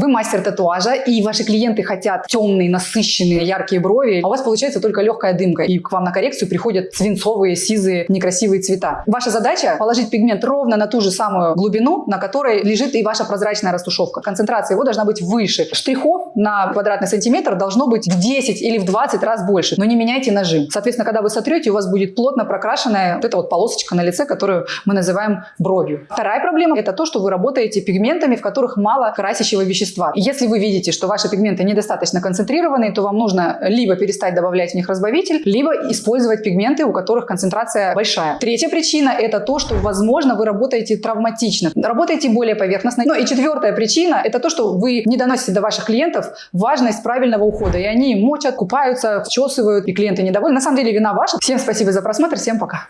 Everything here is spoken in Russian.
Вы мастер татуажа, и ваши клиенты хотят темные, насыщенные, яркие брови, а у вас получается только легкая дымка, и к вам на коррекцию приходят свинцовые, сизые, некрасивые цвета. Ваша задача положить пигмент ровно на ту же самую глубину, на которой лежит и ваша прозрачная растушевка. Концентрация его должна быть выше. Штрихов на квадратный сантиметр должно быть в 10 или в 20 раз больше, но не меняйте нажим. Соответственно, когда вы сотрете, у вас будет плотно прокрашенная вот эта вот полосочка на лице, которую мы называем бровью. Вторая проблема – это то, что вы работаете пигментами, в которых мало красящего вещества. И если вы видите, что ваши пигменты недостаточно концентрированные, то вам нужно либо перестать добавлять в них разбавитель, либо использовать пигменты, у которых концентрация большая. Третья причина – это то, что, возможно, вы работаете травматично, работаете более поверхностно. Ну и четвертая причина – это то, что вы не доносите до ваших клиентов важность правильного ухода. И они мочат, купаются, вчесывают, и клиенты недовольны. На самом деле вина ваша. Всем спасибо за просмотр, всем пока.